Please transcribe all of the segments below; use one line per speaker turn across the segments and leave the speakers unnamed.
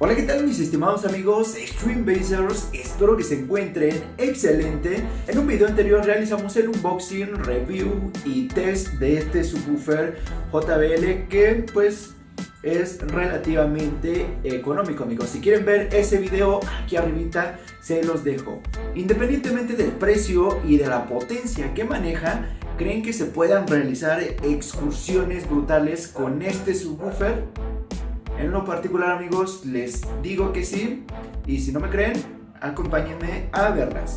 Hola, ¿qué tal mis estimados amigos Streambasers? Espero que se encuentren excelente. En un video anterior realizamos el unboxing, review y test de este subwoofer JBL que pues es relativamente económico amigos Si quieren ver ese video aquí arribita se los dejo Independientemente del precio y de la potencia que maneja ¿Creen que se puedan realizar excursiones brutales con este subwoofer? En lo particular amigos les digo que sí y si no me creen acompáñenme a verlas.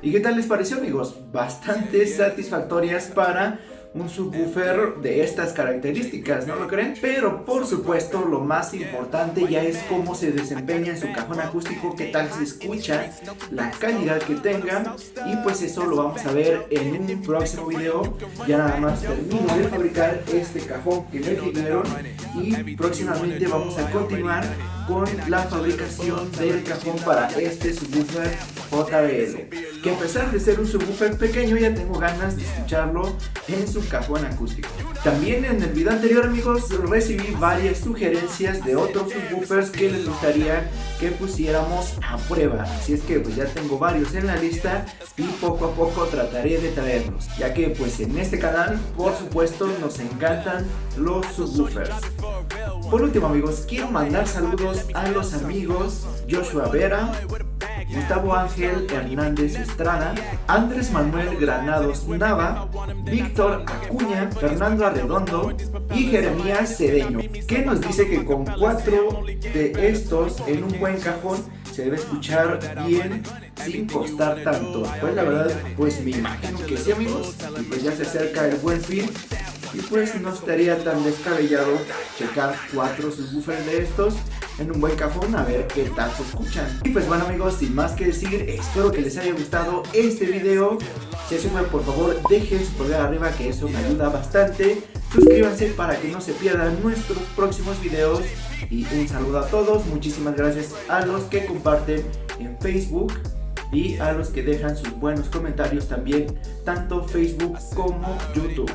¿Y qué tal les pareció amigos? Bastante satisfactorias para un subwoofer de estas características, ¿no lo creen? Pero por supuesto lo más importante ya es cómo se desempeña en su cajón acústico, qué tal se escucha, la calidad que tenga y pues eso lo vamos a ver en un próximo video. Ya nada más termino de fabricar este cajón que me pidieron y próximamente vamos a continuar con la fabricación del cajón para este subwoofer JBL que a pesar de ser un subwoofer pequeño ya tengo ganas de escucharlo en su cajón acústico. También en el video anterior amigos recibí varias sugerencias de otros subwoofers que les gustaría que pusiéramos a prueba. Así es que pues ya tengo varios en la lista y poco a poco trataré de traerlos ya que pues en este canal por supuesto nos encantan los subwoofers por último amigos, quiero mandar saludos a los amigos Joshua Vera, Gustavo Ángel Hernández Estrada, Andrés Manuel Granados Nava, Víctor Acuña, Fernando Arredondo y Jeremías Cedeño, que nos dice que con cuatro de estos en un buen cajón se debe escuchar bien sin costar tanto. Pues la verdad, pues me imagino que sí amigos, y pues ya se acerca el buen fin y pues no estaría tan descabellado checar cuatro subwoofers de estos en un buen cajón a ver qué tal se escuchan. Y pues bueno amigos, sin más que decir, espero que les haya gustado este video. Si es fue, por favor dejen su pulgar arriba que eso me ayuda bastante. Suscríbanse para que no se pierdan nuestros próximos videos. Y un saludo a todos, muchísimas gracias a los que comparten en Facebook y a los que dejan sus buenos comentarios también, tanto Facebook como YouTube.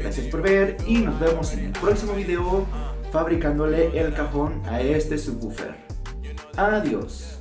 Gracias por ver y nos vemos en el próximo video fabricándole el cajón a este subwoofer. Adiós.